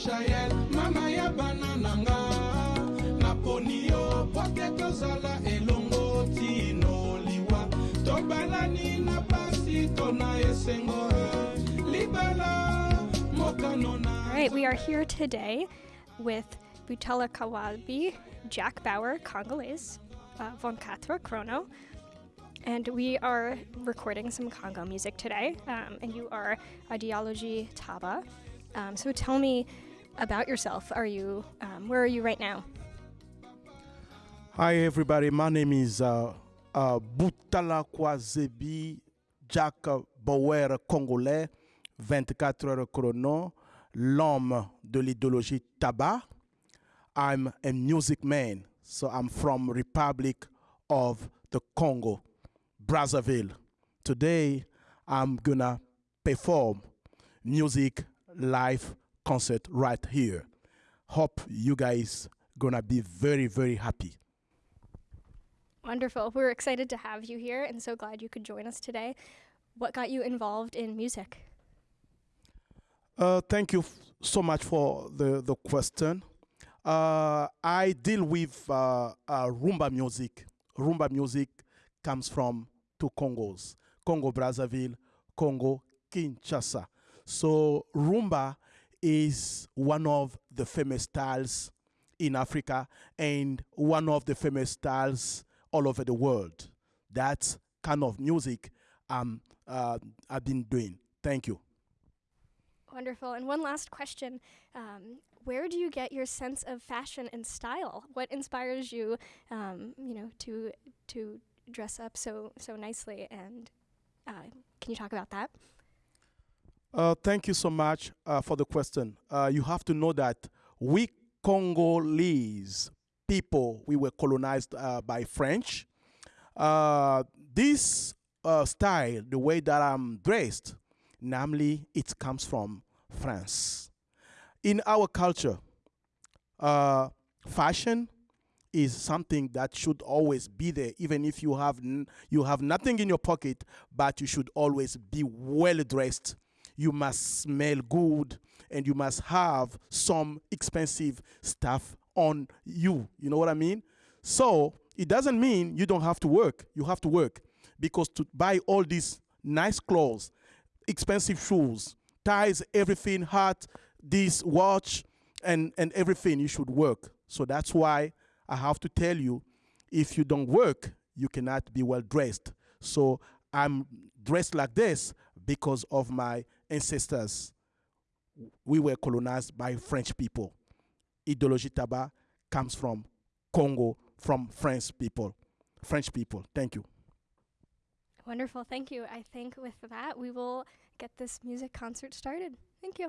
shayel mama ya nga elongo tino liwa na pasi esengo. Libala All right, we are here today with Butala Kawabi, Jack Bauer, Congolese, uh, Von Katra Chrono, and we are recording some Congo music today. Um, and you are Ideology Taba. Um, so tell me about yourself. Are you um, where are you right now? Hi everybody, my name is uh, uh, Boutala Kwazebi Jack Bauer Congolais, 24 heures chrono, l'homme de l'idéologie tabac. I'm a music man, so I'm from Republic of the Congo, Brazzaville. Today I'm gonna perform music live concert right here. Hope you guys gonna be very very happy. Wonderful. We're excited to have you here and so glad you could join us today. What got you involved in music? Uh, thank you so much for the, the question. Uh, I deal with uh, uh, rumba music. Rumba music comes from two Congos Congo Brazzaville, Congo Kinshasa. So, rumba is one of the famous styles in Africa and one of the famous styles all over the world. That kind of music um, uh, I've been doing. Thank you. Wonderful. And one last question. Um, where do you get your sense of fashion and style? What inspires you, um, you know, to to dress up so so nicely? And uh, can you talk about that? Uh, thank you so much uh, for the question. Uh, you have to know that we Congolese people, we were colonized uh, by French. Uh, this uh, style, the way that I'm dressed, namely, it comes from France. In our culture, fashion is something that should always be there, even if you have you have nothing in your pocket, but you should always be well dressed. You must smell good, and you must have some expensive stuff on you. You know what I mean? So it doesn't mean you don't have to work. You have to work because to buy all these nice clothes, expensive shoes, ties, everything, hat, this watch, and, and everything, you should work. So that's why I have to tell you if you don't work, you cannot be well dressed. So I'm dressed like this because of my ancestors. We were colonized by French people. Ideologie Taba comes from Congo, from French people. French people. Thank you. Wonderful. Thank you. I think with that we will get this music concert started. Thank you.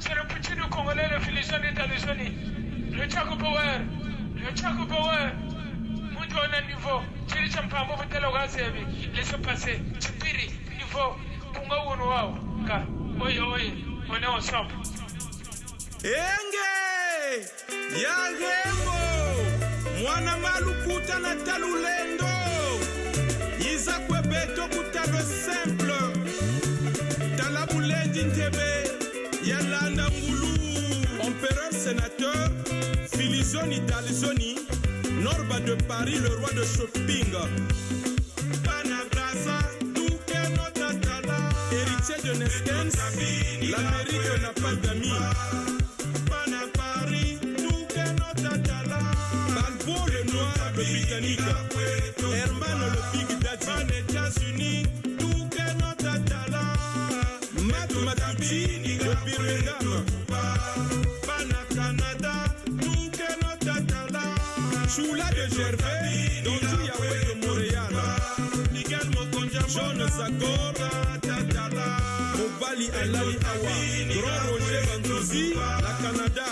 C'est le petit du Congolais, le Philistin d'États-Unis. Le Power. Le Power. Mtu ana niveau. Hein, Pase. Chipiri. Niveau. Kunga. Ka. Oye oye. Enge. Mwana malukuta na. Dalizoni norba de paris le roi de shopping héritier de Neskens, l'Amérique n'a pas d'amis. Grand Roger la Canada,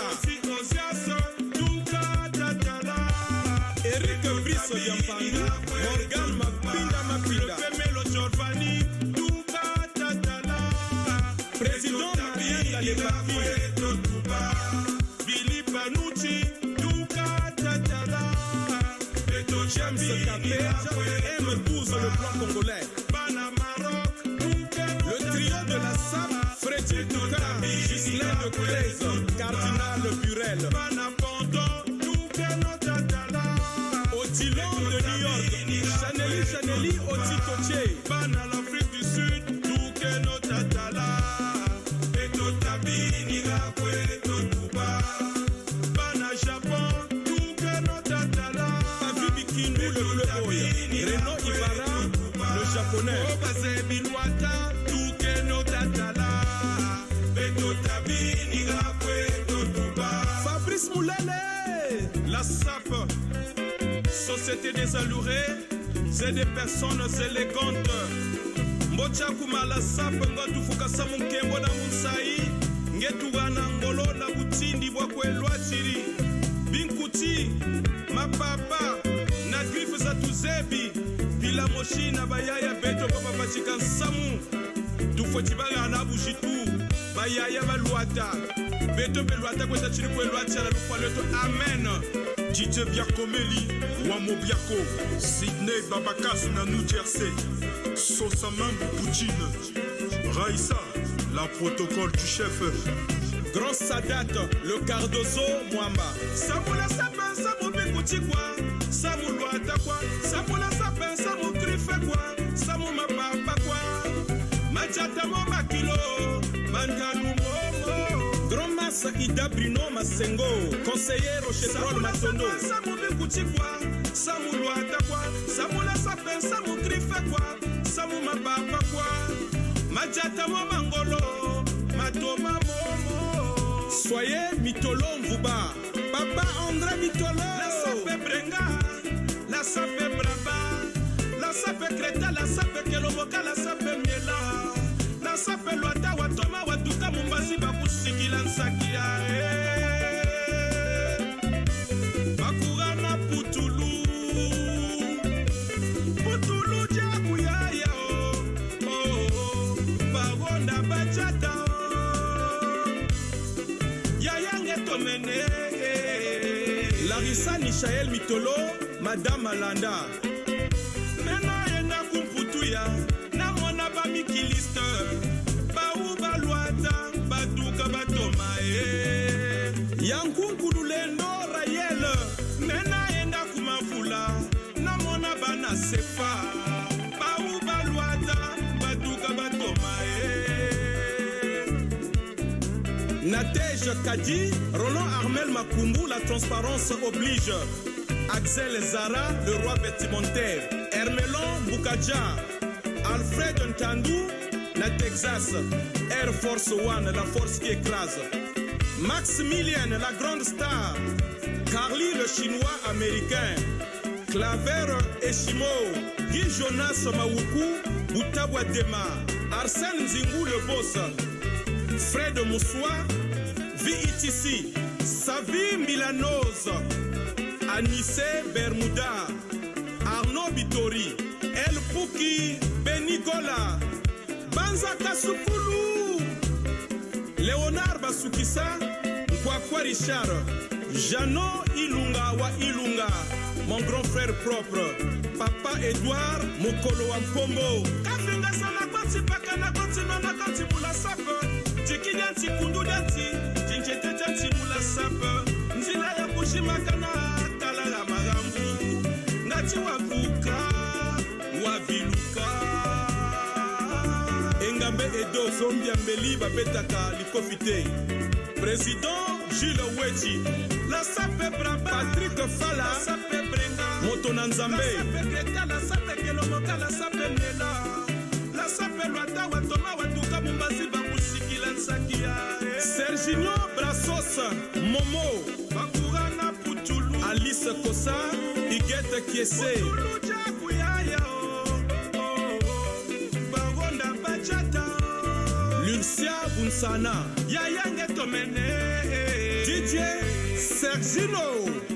Alourés, c'est des personnes élégantes. mbocha kumala sape ngatufuka sa munkembo na munsai ngetugana ngolo na butindi bwa kwelwa chiri binkuti mapapa na grife za tuzebi pila moshi na bayaya beto pa bapachika nsamu tufoti bagana bushitu bayaya balwata beto belwata kweta chiri kwelwa chala lufa leto amen DJ Biakomeli, Wamo Biako, Sydney Babakasu na New Jersey, Sosaman Poutine, Raïssa, la protocole du chef, Grand Sadat, le Cardozo Mwamba. Samula sape, samu bikuti kwa, samu luata kwa, samula sakida brino masengo conseiller rochetrol matondo. Samu bikuchikwa samu lwatakwa samu lasape samu krifekwa samu mabapakwa majata mo mangolo matoma momo. Soye mitolo mvuba papa andre mitolo. Lasape brenga lasape braba lasape kreta lasape keloboka lasape madame alanda mena yenda kumputuya namona bamikiliste bau balwata baduka batoma e yankunkulu lendo rayel. Mena yenda kumafula namona bana sefa bau balwata baduka batoma e Nadège Kadi, Roland Armel Makumbu, la transparence oblige. Axel Zara, le roi vestimentaire. Hermelon Boukadja, Alfred Ntandou, la Texas. Air Force One, la force qui écrase. Maximilian, la grande star. Carly, le chinois américain. Claver Eshimo, Guy Jonas Mawuku, Boutawa Dema. Arsène Zingou, le boss. Fred Moussoua, VITC, Savi Milanose, Anissé Bermuda, Arnaud Bitori, El Pouki, Benigola, Banza Kasukulu, Léonard Basukisa, Kwakwa Richard, Jano Ilunga wa Ilunga, mon grand frère propre, Papa Edouard Mokolo Wampombo. Kafinga ede osombi ya mbeli babetaka likofi te. President jules weti patrik fala moto na nzambe. Serginio brasos momo alice kosa igete kiese msana yayange tomene eh. dj sergino. Eh.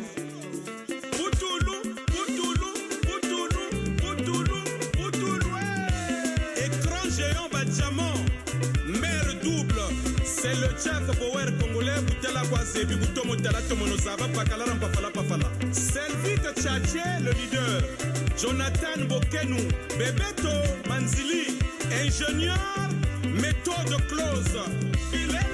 C'est le chef power congolais butela kwazebi butomo tala tomono zaba pakala mpafala pafala. Selvite chache le leader. Jonathan bokenu bebeto manzili ingénieur. méthode close. Il est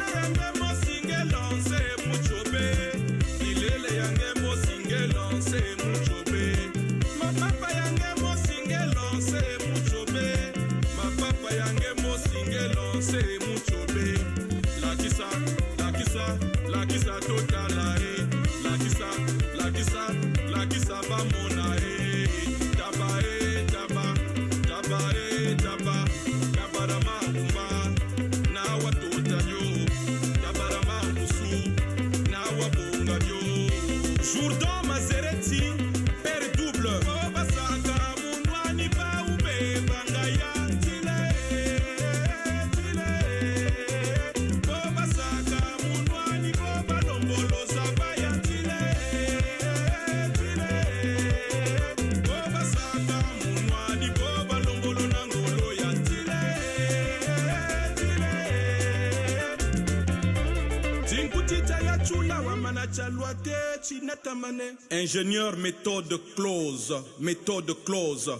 Ingénieur méthode close, méthode close,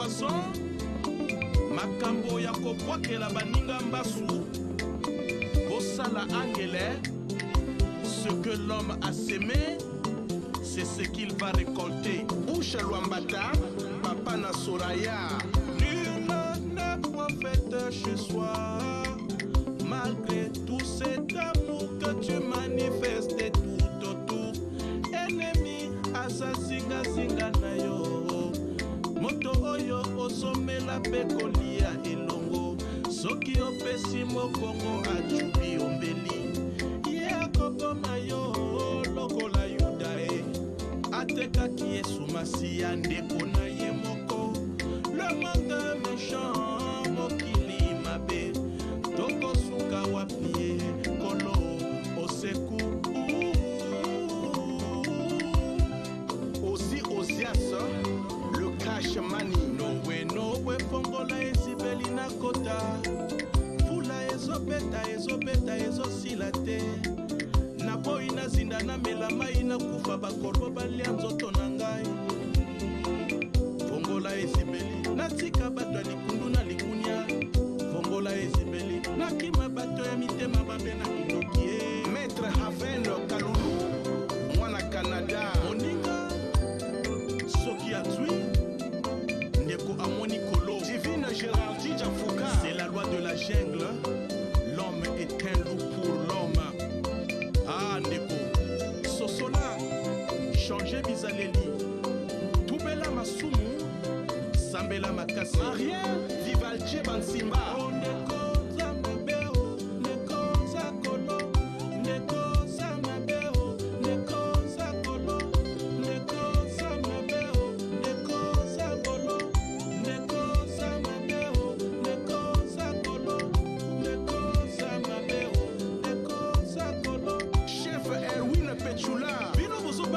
poisson. Makambo ya kobwakela baninga mbasu. Bosala angele. Ce que l'homme a semé c'est ce qu'il va récolter. Usha lwambata papa na soraya. Nul ne prophète chez soi. Malgré tout cet amour kosomela mpe kolia elongo. Soki opesi mokongo ajubi ombeli ye akokoma yo lokola yuda e atekaki yesu masiya ndeko na ye moko. Le monde méchant na mela mai nakufa bakorbo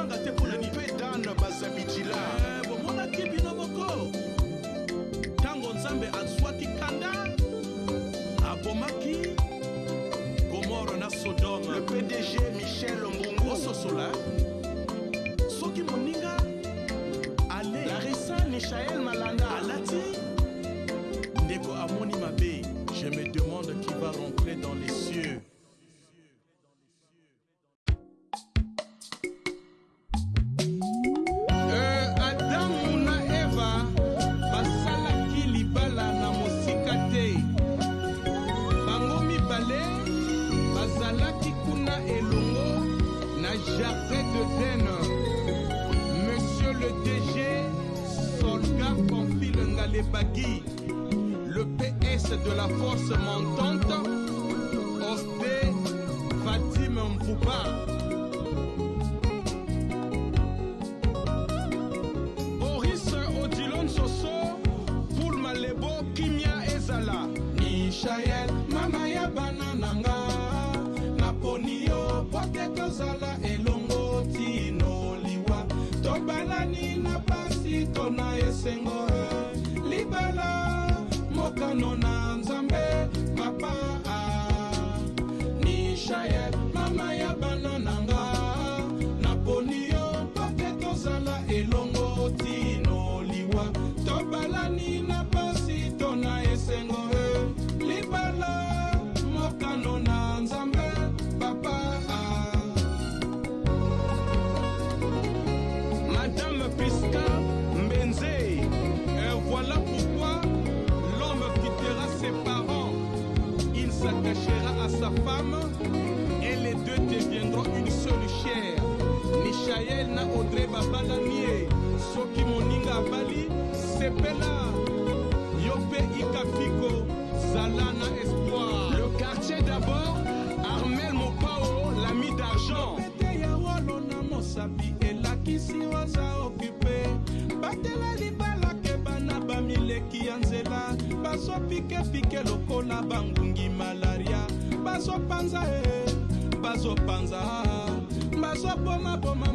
Levántate, bazopanza e bazopanza eh. bazobomaboma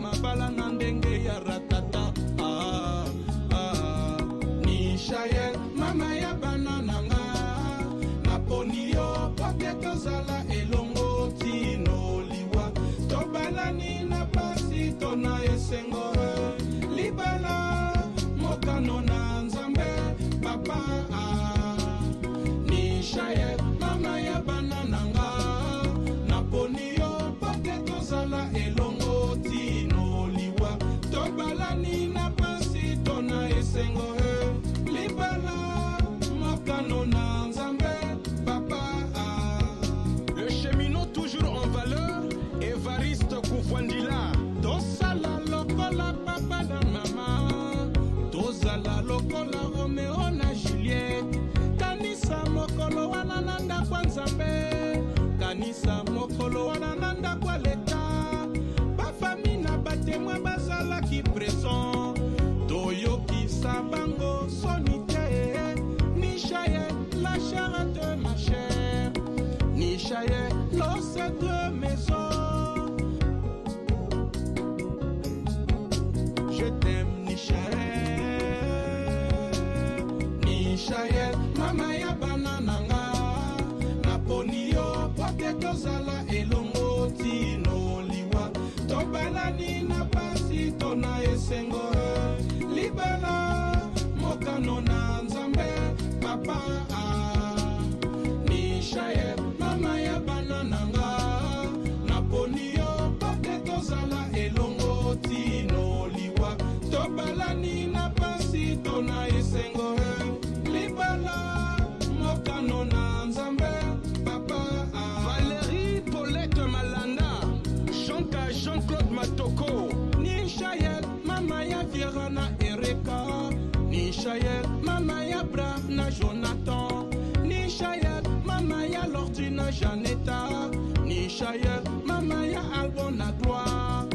Mishael, mama ya Abraham na Jonathan. Nishael, mama ya Lordi na Janeta Nishael, mama ya Albo na Gloire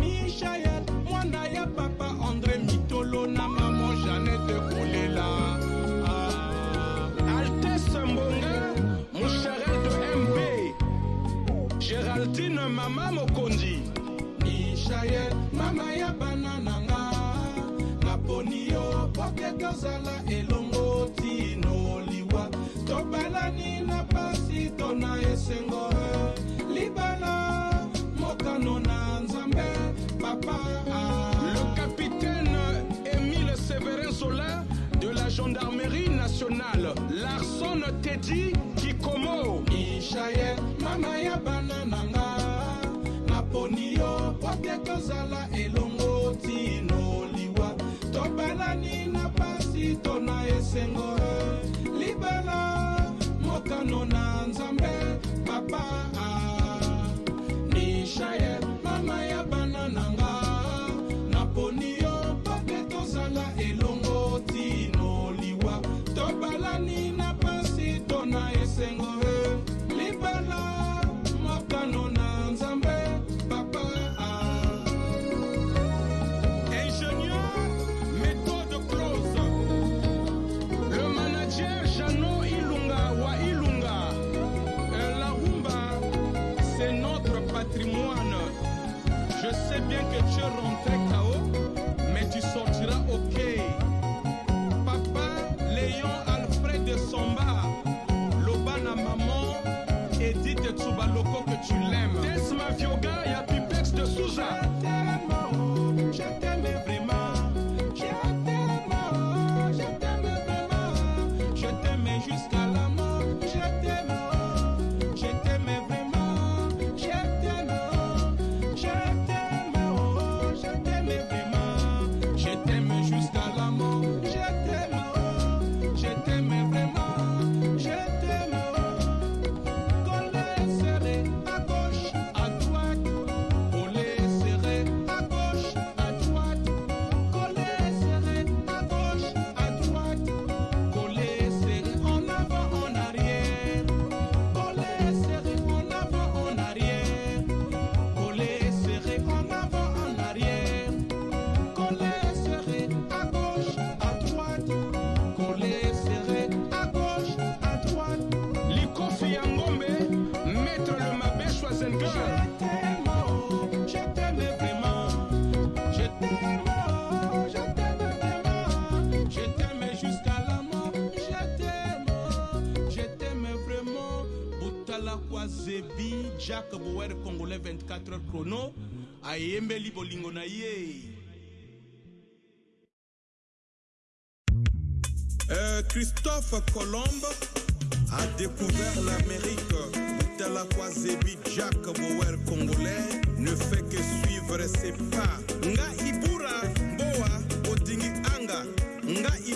Nishael, mwana ya papa André Mitolo na maman Janete Kolela. Ah. Altesse Mbonga, Moucharel de MB Géraldine, mama Mokondi. Nishael tozala elongo tino liwa. Tobalani na pasi to na esengo. Libala mokano na nzambe papa. Le capitaine émile séverin sola de la gendarmerie nationale larson tedi kikomo. Ishaye mama ya bana na nga naponi yo po te tozala elongo. nzoto na esengo libala mokano na nzambe papa ah, nishael Jacques Bouwer Congolais 24 heures chrono ayembeli bolingo na euh, Christophe Colomb a découvert l'Amérique. de la quoi Talakwa Zebi Jack Bouwer Congolais ne fait que suivre ses pas. Nga Ibura Boa Anga. Nga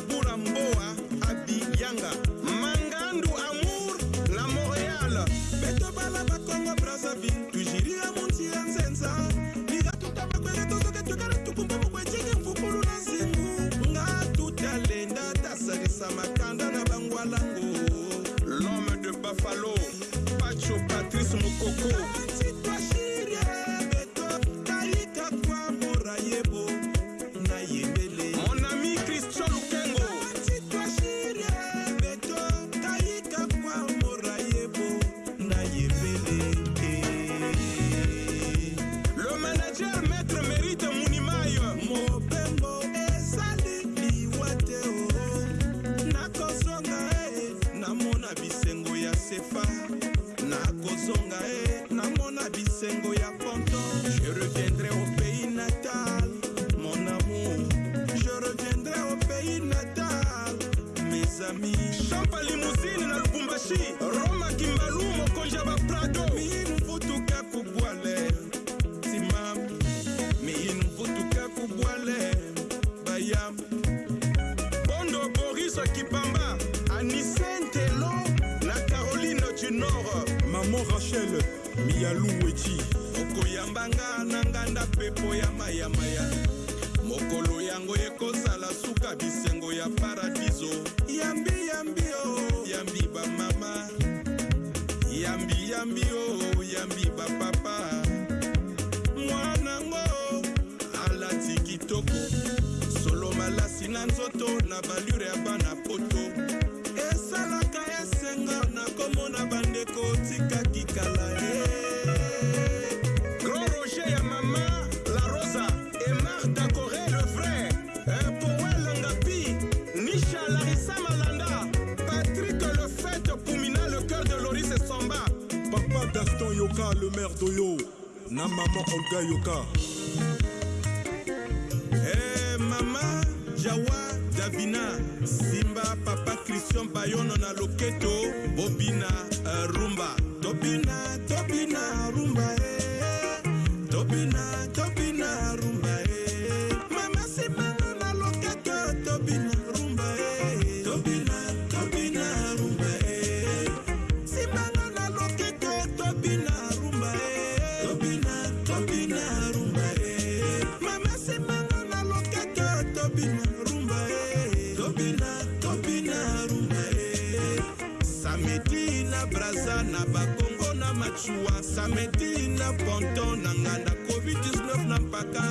joa samedi na ponton na nga na covid-19 na mpaka.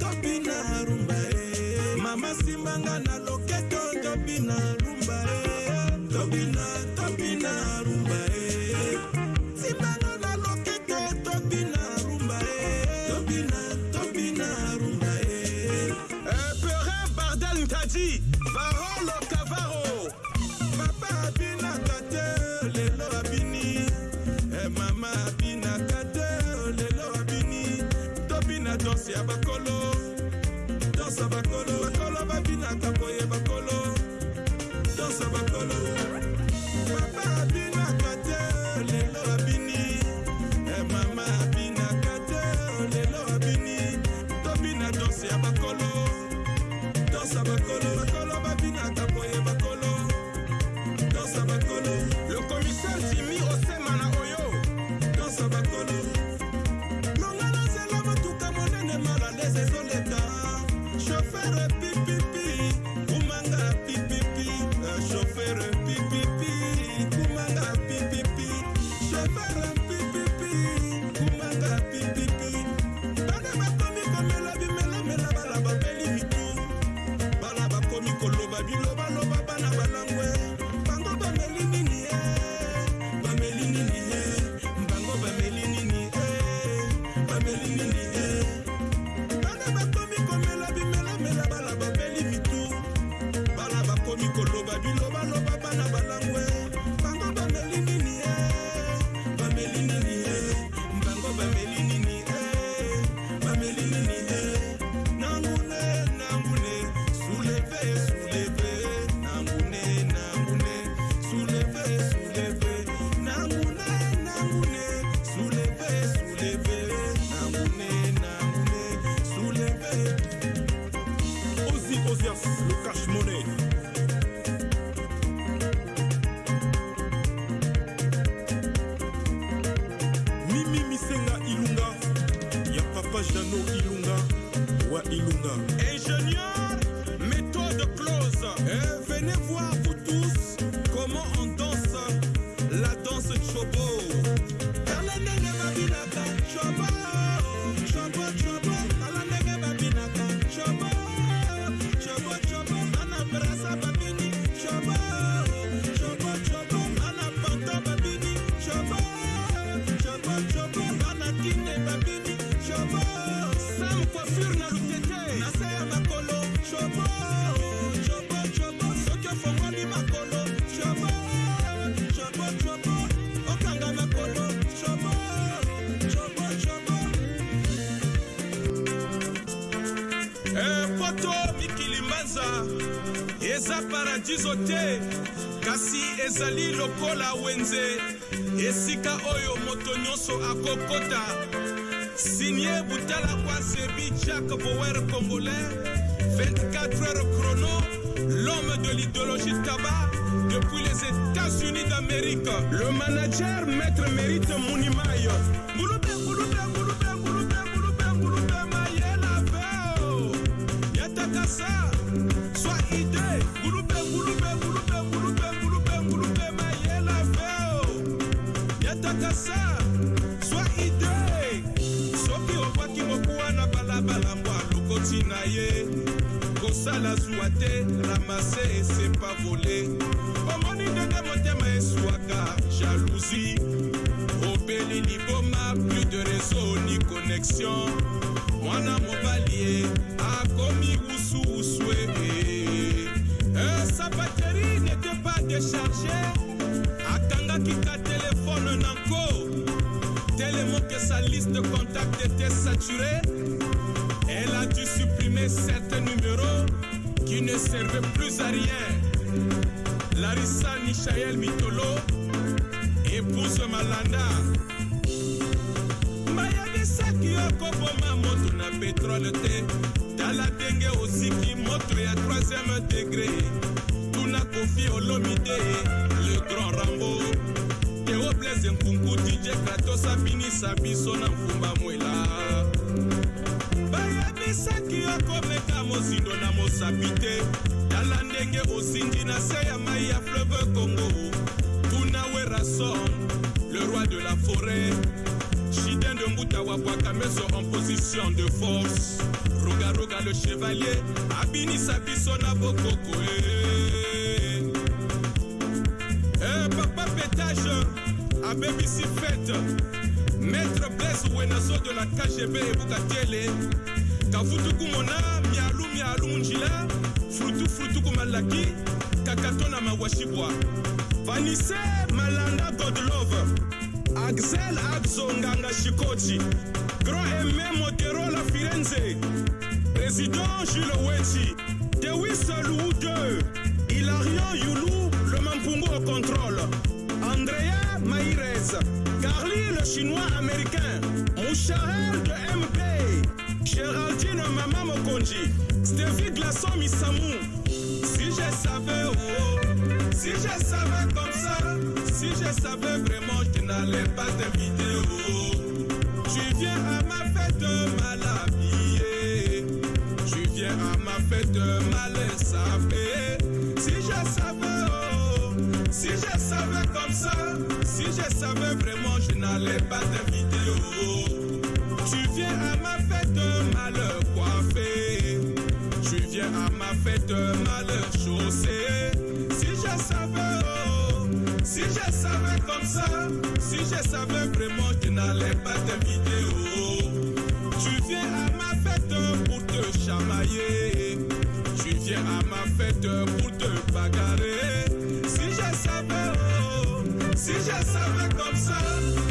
Topi na rumba e mama simbanga na moto te kasi ezali lokola wenze. Esika oyo moto nyonso akokota. Sinie butala kwa sebi jack bower congolais. 24 heures chrono l'homme de l'idéologie tabac depuis les états-unis d'amérique. Le manager maître mérite munimayo. recharge akangaki ka telefone nango que sa liste de contacts était saturée. Elle a dû supprimer certains numéros qui ne servaient plus à rien. Larissa nishael mitolo épouse malanda. Mayebisaki yo koboma moto na petrole te. Tala ndenge osiki moto ya 3 degré. Kofi olomi te le grand rambo. Teo blaise nkunku dj kratos abinisa biso na mfumba mwela. Bayebisaki yo komeka mozindo na mosapi te. Tala ndenge osindi na se ya mai ya fleuve congo. Tuna werason le roi de la forêt. Chiden de Moutawa Wakameso en position de force. Roga Roga le chevalier, Abini Sabiso na abebisi fete maître blaise wenaso de la kgb ebuka tele. Kafutuku mona mialu mialu munjila. Furutufurutuku malaki kakato na mawashibwa. Vanise malanda godlove axel abso nganga shikoti. Grand eme moterola firenze. Président jules weti dewis lou 2 hilarion yulu le mampungu au contrôle. Carly le Chinois américain, Mouchahel de MP, Géraldine Mama Mokonji, Stevie Glaçon Misamou. Si je savais, oh, si je savais comme ça, si je savais vraiment, je n'allais pas t'inviter. Oh. Tu viens à ma fête savais vraiment, je n'allais pas t'inviter. Oh. Tu viens à ma fête mal coiffé. Tu viens à ma fête mal chaussé. Si je savais, oh, si je savais comme ça, si je savais vraiment, je n'allais pas t'inviter. Oh. Tu viens à ma fête pour te chamailler. Tu viens à ma fête pour te bagarrer.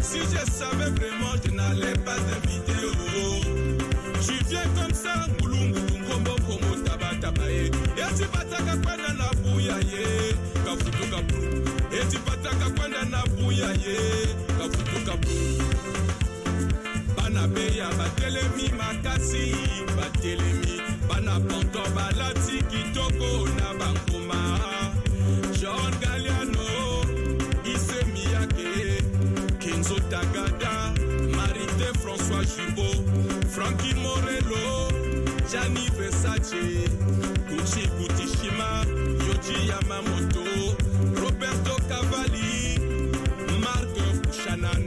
Si je savais vraiment, je n'allais pas t'inviter. Oh. Tu viens comme ça, ngulungu ngombo kongo taba taba ye. Eti bataka kwenda na buya ye, kafutu kapu. Eti bataka kwenda na buya ye, kafutu kapu. Bana beya batelemi makasi, batelemi. Bana ponto balati kitoko na bangoma. Tagada, Marité François Jubot, Frankie Morello, Gianni Versace, Gucci Gutishima, Yoji Yamamoto, Roberto Cavalli, Marc Bouchanan,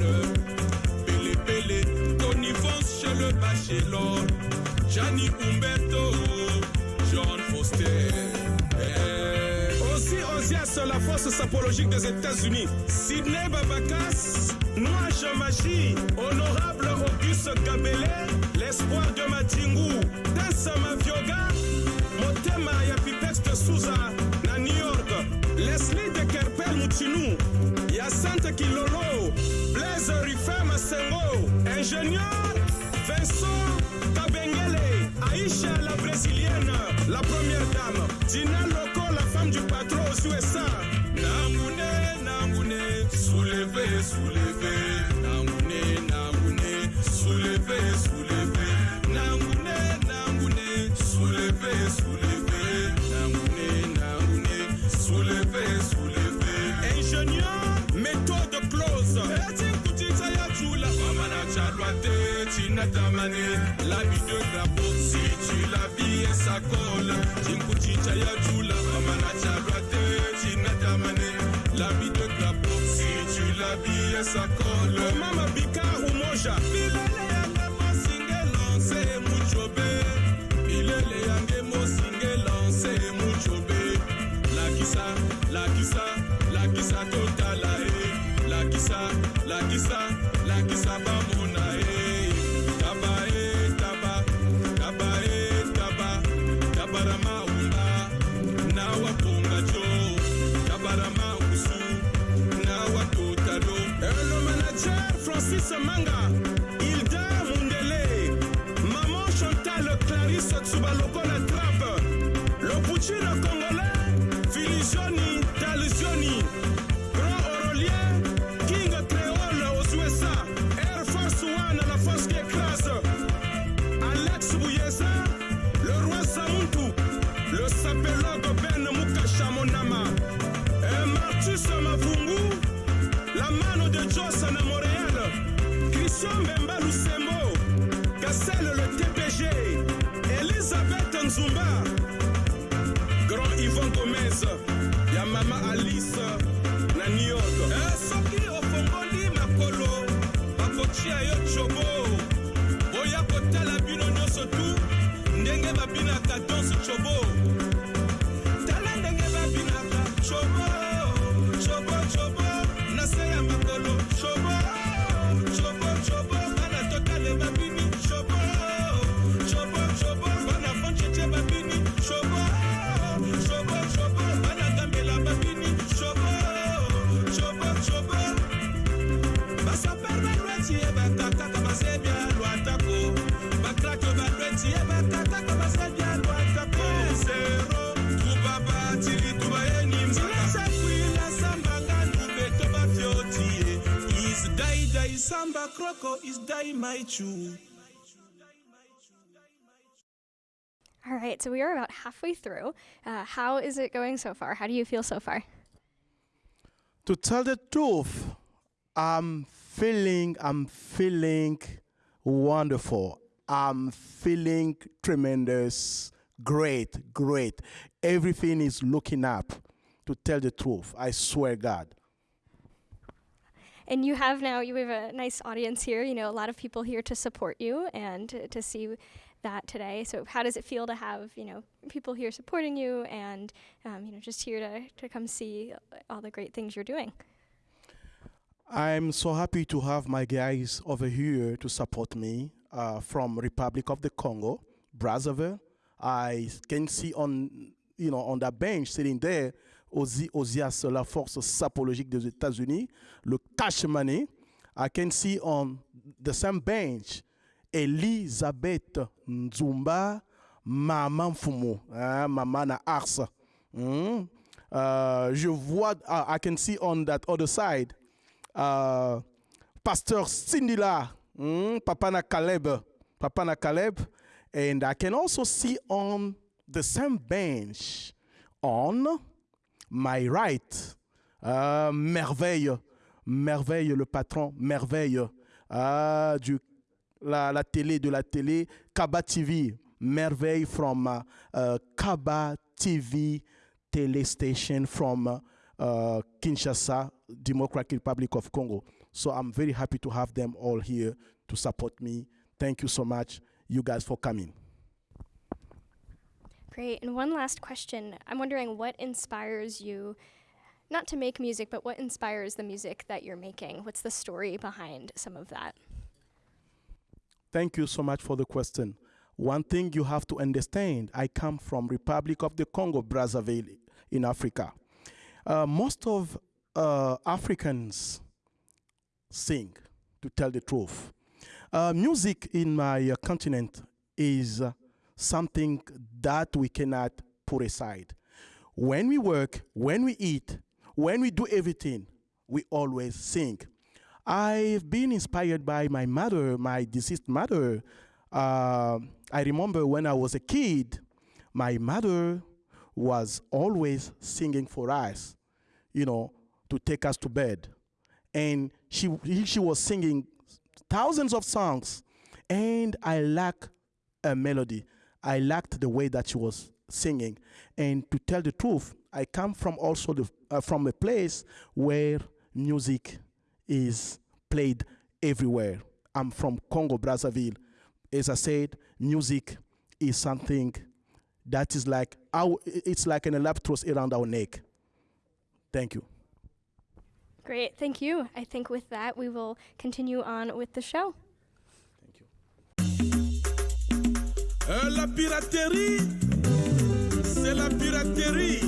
Pele Pele, Tony Vance chez le Bachelor, Gianni Umberto, la force sapologique des États-Unis. Sidney Babakas, Noa Jamaji, Honorable Auguste Gabele, l'espoir de Matingu, Tessa Mavioga, Motema ya Pipex de Souza, na New York, Leslie de Kerpel Mutinu, ya Sante Kilolo, Blaise Ruffin Masengo, ingénieur Vincent Kabengele, Aïcha la brésilienne, la première dame, Dina Loco, nju patro suesa nangune nangune souleve souleve nangune nangune souleve souleve nangune nangune souleve souleve nangune nangune souleve souleve ingénieur méthode close. Etinkutita ya jula mamana calwa te tinatamane labidegrabo si tu la vie esacole tinkutita ya jula Nzumba, Grand Yvon Gomez, ya Mama Alice na New York. Eh, soki ofongoli makolo, bakotia yo chobo, boya kotala bino nyonso tu, ndenge babinaka danse chobo. Samba kroko is dai maichu All right, so we are about halfway through. Uh, how is it going so far? How do you feel so far? To tell the truth, I'm feeling, I'm feeling wonderful. I'm feeling tremendous, great, great. Everything is looking up. To tell the truth, I swear God. And you have now, you have a nice audience here, you know, a lot of people here to support you and to, to see that today. So how does it feel to have, you know, people here supporting you and, um, you know, just here to, to come see all the great things you're doing? I'm so happy to have my guys over here to support me uh, from Republic of the Congo, Brazzaville. I can see on, you know, on that bench sitting there, Ozi, Ozias, la force sapologique des États-Unis, le cash money. I can see on the same bench Elisabeth Nzumba, Maman Mfumu, hein, Maman Ars. Uh, je vois, uh, I can see on that other side uh, Pastor Sindila, mm, Papa na Caleb, Papa na Caleb, and I can also see on the same bench on my right, uh, Merveille, Merveille le patron, Merveille uh, du la, la télé de la télé, Kaba TV, Merveille from uh, Kaba TV tele station from uh, Kinshasa, Democratic Republic of Congo. So I'm very happy to have them all here to support me. Thank you so much, you guys, for coming. Great. And one last question. I'm wondering what inspires you, not to make music, but what inspires the music that you're making? What's the story behind some of that? Thank you so much for the question. One thing you have to understand, I come from Republic of the Congo, Brazzaville, in Africa. Uh, most of uh, Africans sing, to tell the truth. Uh, music in my uh, continent is something that we cannot put aside. When we work, when we eat, when we do everything, we always sing. I've been inspired by my mother, my deceased mother. Uh, I remember when I was a kid, my mother was always singing for us, you know, to take us to bed. And she, she was singing thousands of songs. And I lacked a melody. I liked the way that she was singing. And to tell the truth, I come from also the, uh, from a place where music is played everywhere. I'm from Congo, Brazzaville. As I said, music is something that is like our, it's like an electros around our neck. Thank you. Great. Thank you. I think with that, we will continue on with the show. Euh, la piraterie, c'est la piraterie.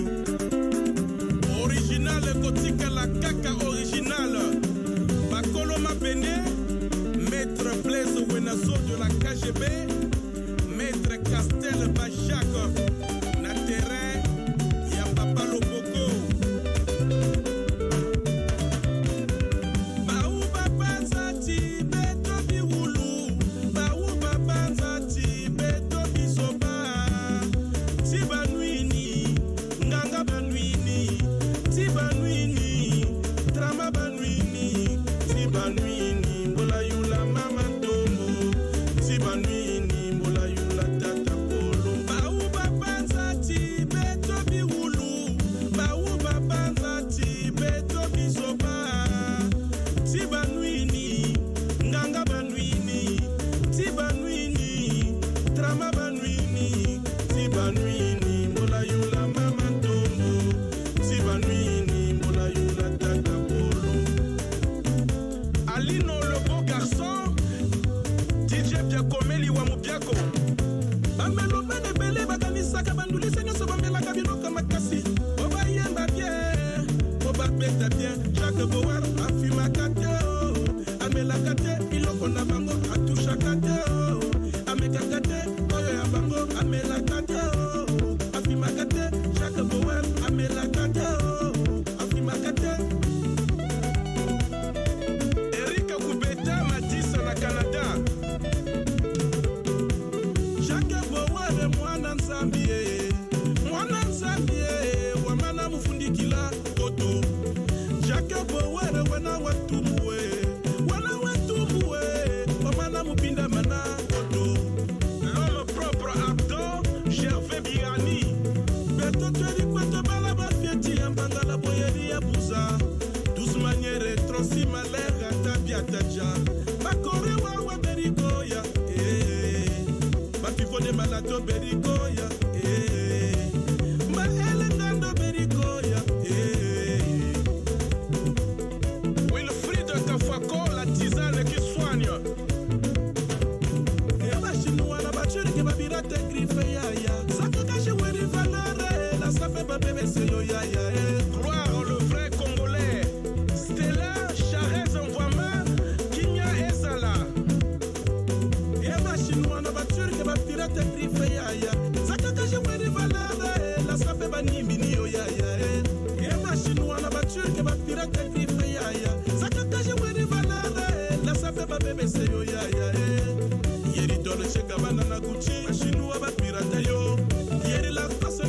Original kotika la kaka original. Bakolo Mabene, Maître Blaise Wenazo de la KGB, Maître Castel Bachak,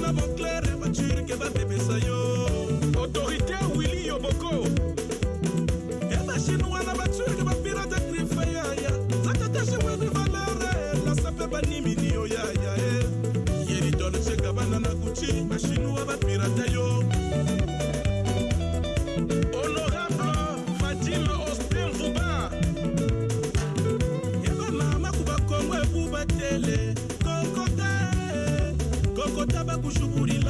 eza monclair evaturke bapepesa yo. Autorité willi yoboko. Eza chinois na baturke bapirate grifeyaya zakatashimwene valere lasape banimini oyayaya eh. yeridolcekabana na guci bachinois kutaba kushughulika.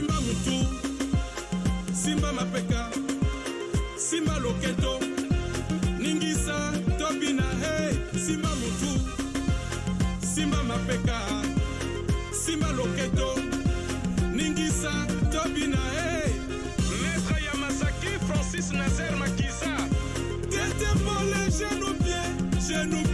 simba mutu simba mapeka simba loketo ningisa tobina hey simba mutu simba mapeka simba loketo ningisa tobina hey maître ya masaki francis nazer makiza tete pole genou pied genou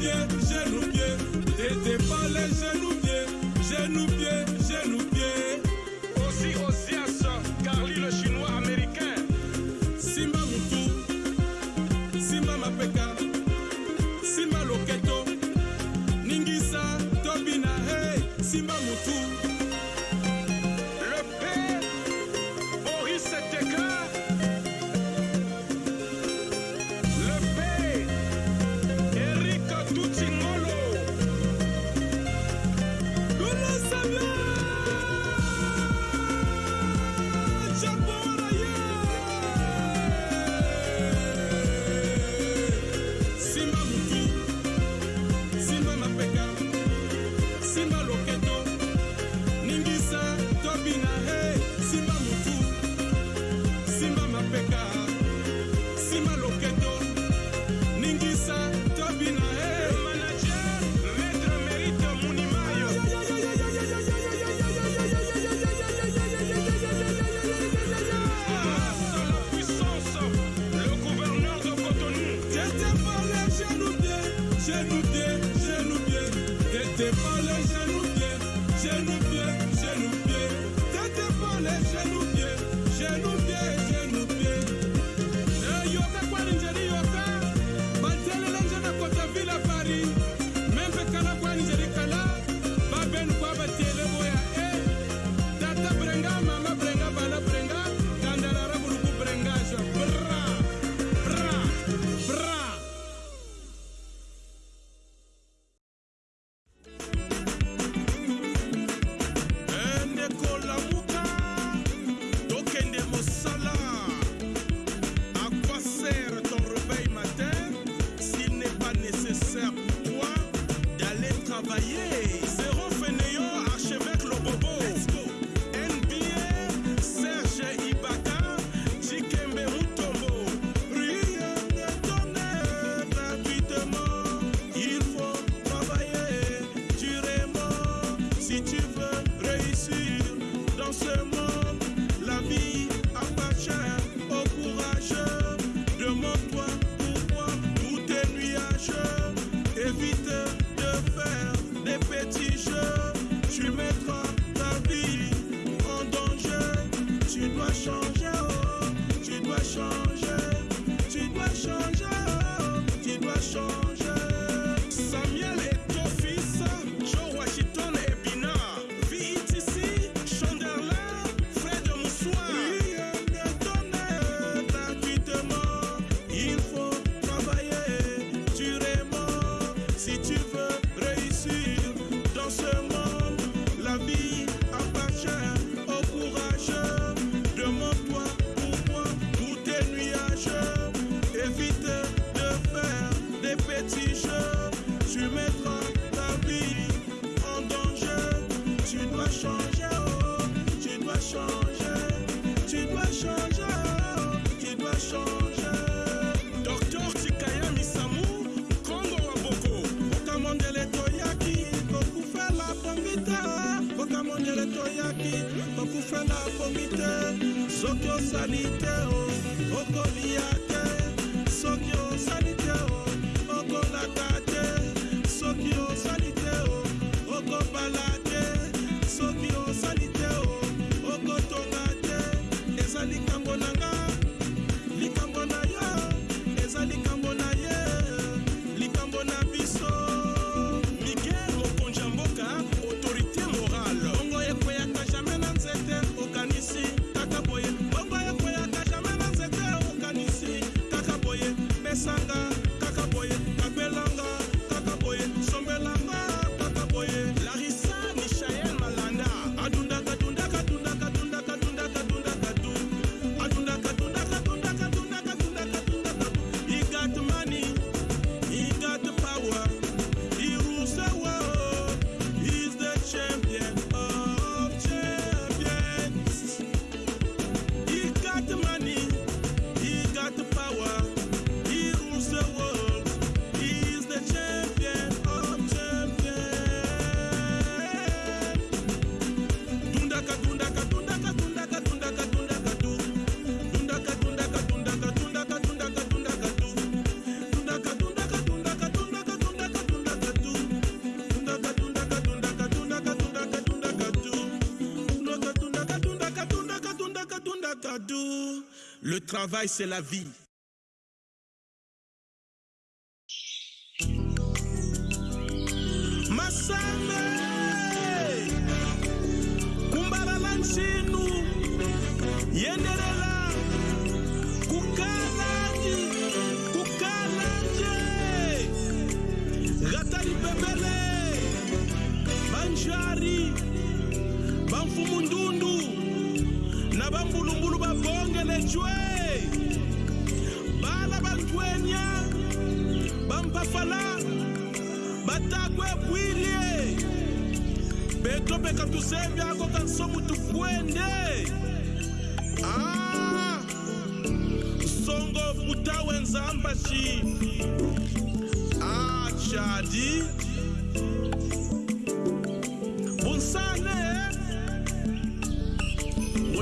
travail, c'est la vie.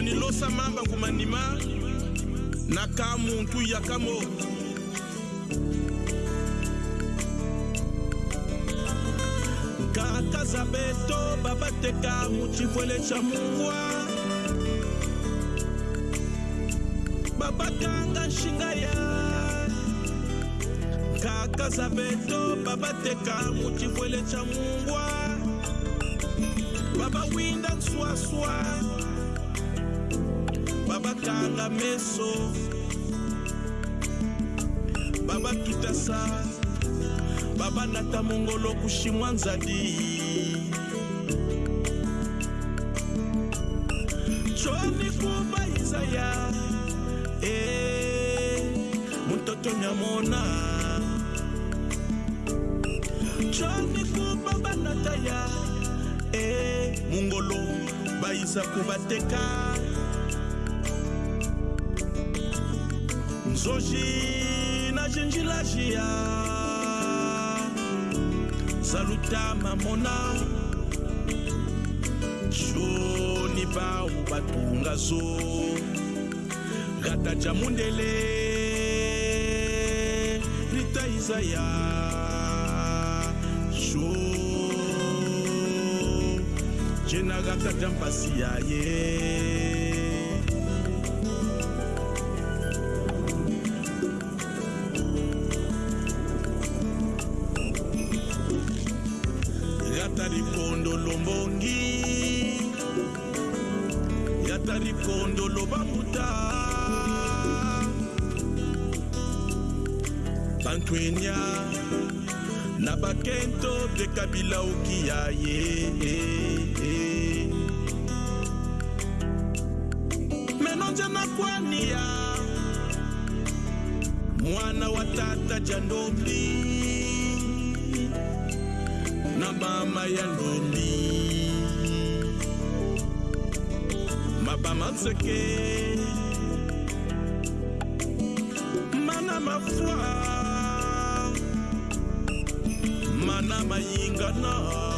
konilosama bangumanima na ka muntu yaka mo kaka zabeto babateka muchivwele cha mungwa babakanga nshinga ya. Kaka zabeto babateka muchivwele cha mungwa babawinda nswaswa babakanga meso. Babatutasa babanata mongolo kushimwa nzadi. Choni kuba izaya e mutoto nyamona. Choni kuba banata ya e mungolo baisa kubateka nzoji na jinjilajia saluta mamona. Shoni bawu batunga zo. Gata ja mundele. Rita izaya sho. Jena gata yaye yata na mama ya ndombi mabama nzeke. Mana mafwa mana mayingana ah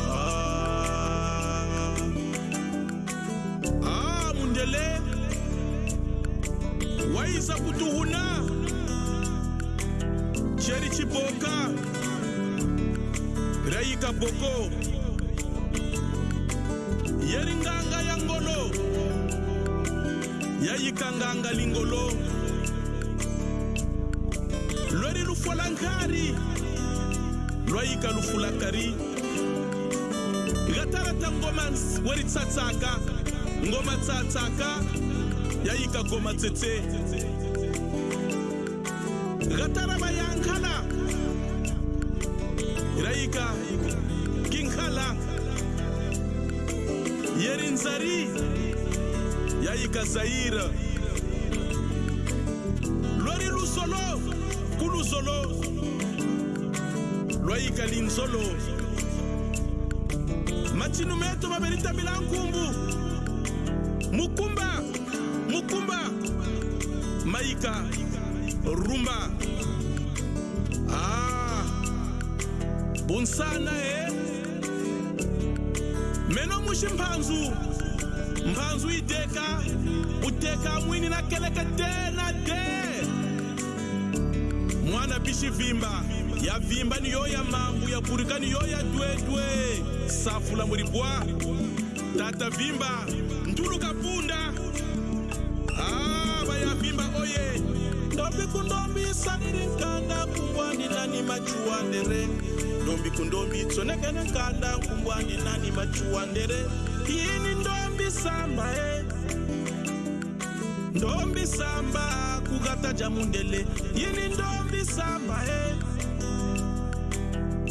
dr jamundele yini ndombisamba e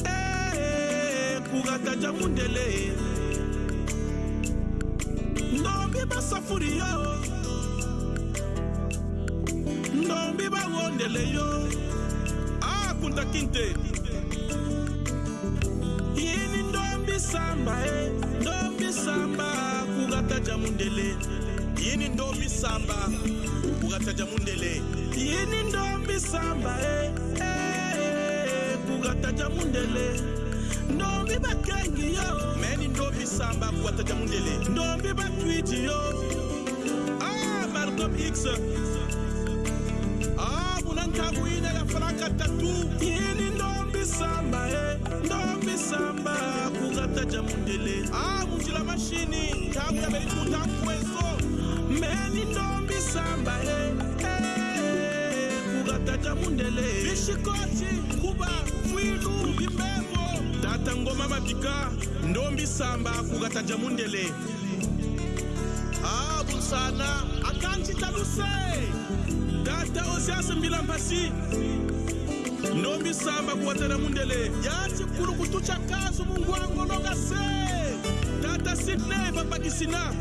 eh. eh, kugata jamundele. Ndombi basafuri yo. Ndombi bawondele yo. Ah, Akunta kinte. Yini ndombi samba e ndombi samba kugata jamundele. Yini ndombi samba kugata jamundele. yini ndombi samba eh, eh, eh kukataja mundele ndombi bakengi yo. Meni ndombi samba kukataja mundele ndombi batwiti yo. Ah, Malcolm X ah, muna munankabuina ya franka tatu. Yini ndombi samba eh, ndombi samba kukataja mundele ah, munjila mashini tabu ya belitu tabu weso meni ndombi samba eh, mundele vishikochi kuba fwilu vimbevo tata ngoma mapika ndombi samba kukataja mundele abunsana ah, akanchitaluse tata osiasimbila mpasi ndombi samba kuwatela mundele yaci kulu kutucha kasu mungwangolonga se tata sidney papakisina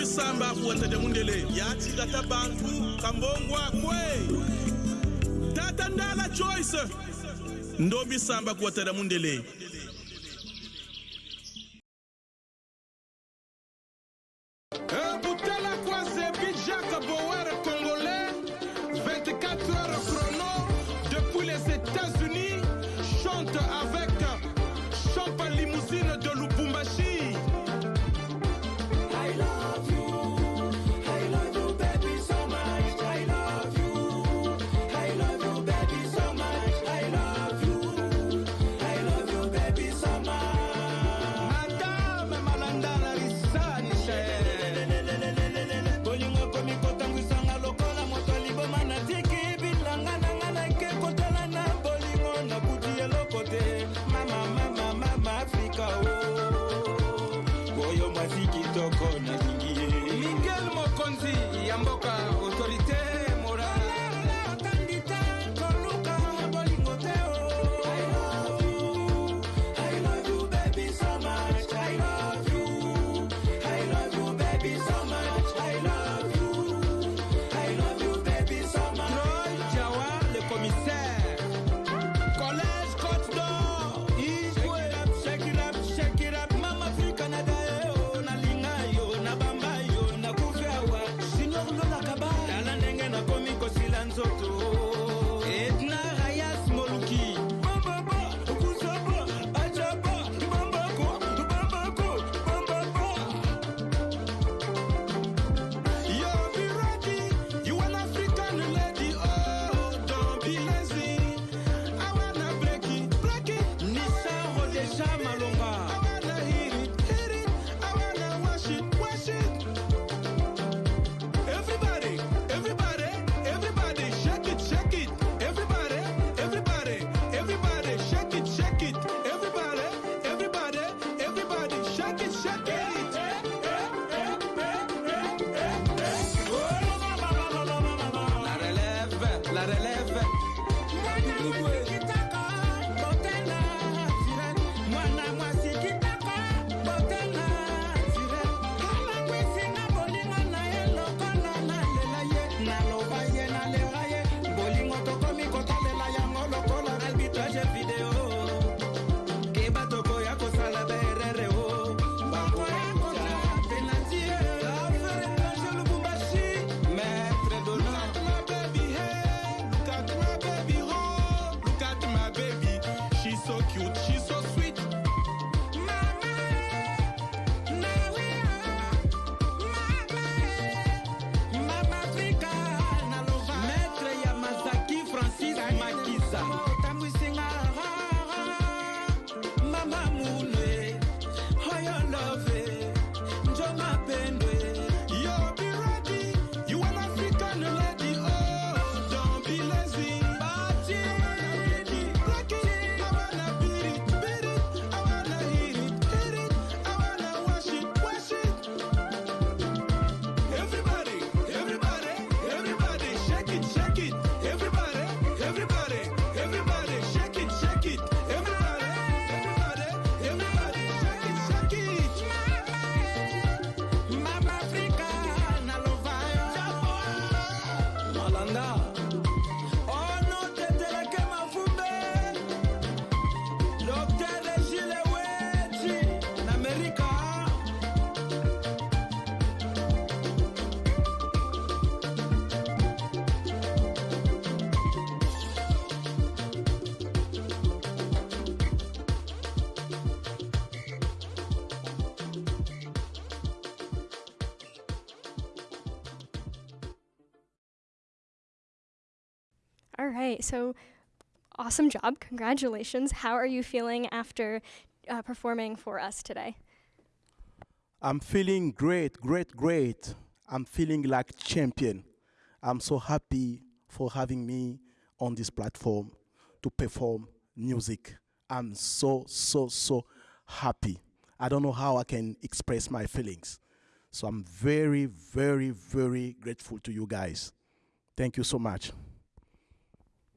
ibisamba kuwatete mundele. Yatila ta bantu kambongwa kwe. Tata ndala joyce ndobisamba kuwatete mundele. Right. So awesome job. Congratulations. How are you feeling after uh, performing for us today? I'm feeling great, great, great. I'm feeling like champion. I'm so happy for having me on this platform to perform music. I'm so, so, so happy. I don't know how I can express my feelings. So I'm very, very, very grateful to you guys. Thank you so much.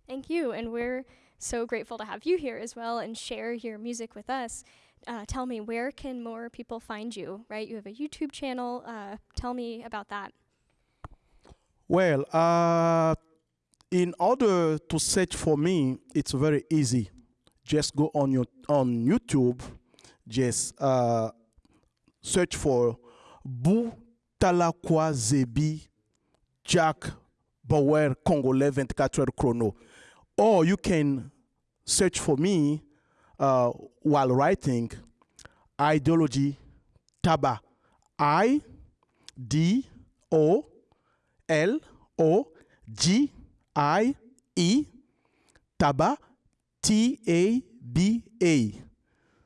Thank you. And we're so grateful to have you here as well and share your music with us. Uh, tell me, where can more people find you, right? You have a YouTube channel. Uh, tell me about that. Well, uh, in order to search for me, it's very easy. Just go on your on YouTube, just uh, search for Bu Talakwa Zebi Jack Bauer Congolais 24 heures chrono. Or you can search for me uh, while writing ideology Taba. I D O L O G I E Taba T A B A.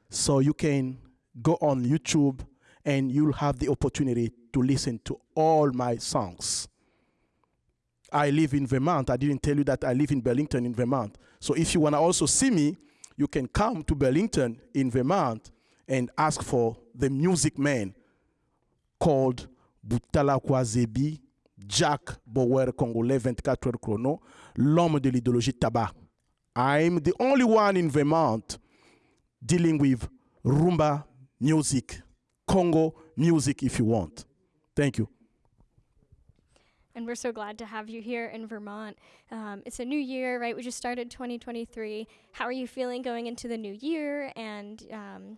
So you can go on YouTube and you'll have the opportunity to listen to all my songs. I live in Vermont. I didn't tell you that I live in Burlington in Vermont. So if you want to also see me, you can come to Burlington in Vermont and ask for the music man called Boutala Kwazebi Jack Bauer Congolais 24 heures chrono, l'homme de l'idéologie Taba. I'm the only one in Vermont dealing with rumba music, Congo music if you want. Thank you. And we're so glad to have you here in Vermont. Um, it's a new year, right? We just started 2023. How are you feeling going into the new year? And um,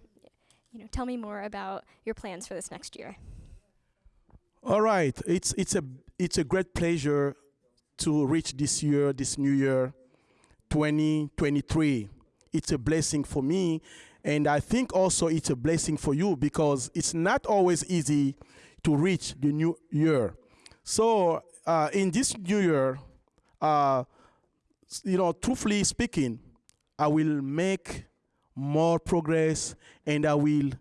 you know, tell me more about your plans for this next year. All right, it's it's a it's a great pleasure to reach this year, this new year, 2023. It's a blessing for me, and I think also it's a blessing for you because it's not always easy to reach the new year. So uh, in this new year, uh, you know, truthfully speaking, I will make more progress and I will,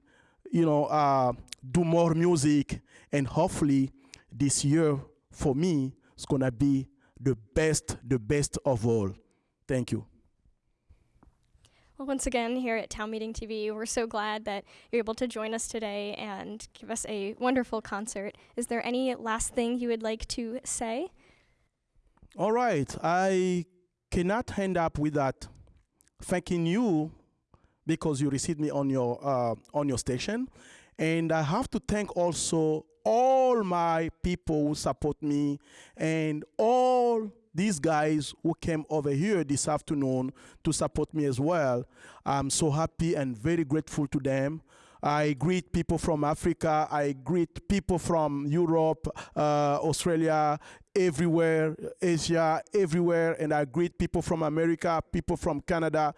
you know, uh, do more music. And hopefully, this year for me is gonna be the best, the best of all. Thank you. Well, once again, here at Town Meeting TV, we're so glad that you're able to join us today and give us a wonderful concert. Is there any last thing you would like to say? All right, I cannot end up with that. Thanking you because you received me on your uh, on your station, and I have to thank also all my people who support me and all these guys who came over here this afternoon to support me as well. I'm so happy and very grateful to them. I greet people from Africa. I greet people from Europe, uh, Australia, everywhere, Asia, everywhere. And I greet people from America, people from Canada,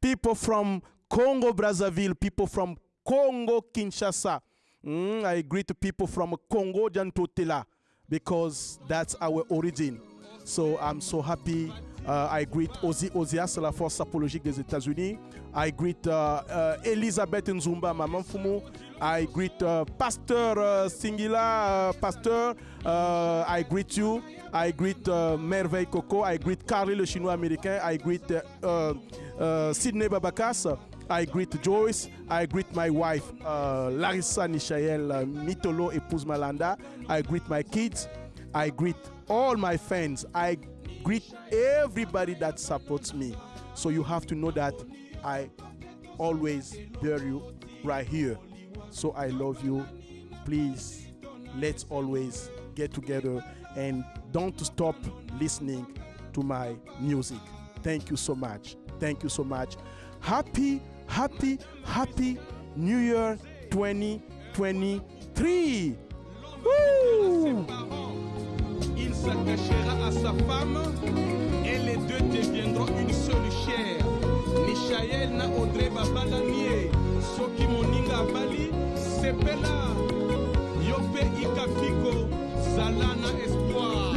people from Congo Brazzaville, people from Congo Kinshasa. Mm, I greet people from Congo Jantotela because that's our origin. So I'm so happy. Uh, I greet Ozzy Ozias, la force apologique des États-Unis. I greet uh, uh, Elizabeth Nzumba, Maman Fumu. I greet uh, Pastor uh, Singila, uh, Pastor. Uh, I greet you. I greet Merveille Coco. I greet Carly, le Chinois américain. I greet Sydney Babakas. I greet Joyce. I greet my wife, Larissa Nishael uh, Mitolo, épouse Malanda. I greet my kids. I greet all my fans. I greet everybody that supports me. So you have to know that I always bear you right here. So I love you. Please, let's always get together and don't stop listening to my music. Thank you so much. Thank you so much. Happy, happy, happy New Year 2023. Woo! s'attachera à sa femme, et les deux deviendront une seule chair. Mishaël na Audrey babala nie, soki moninga abali, sepela, yo mpe ikafiko, zala na espoir.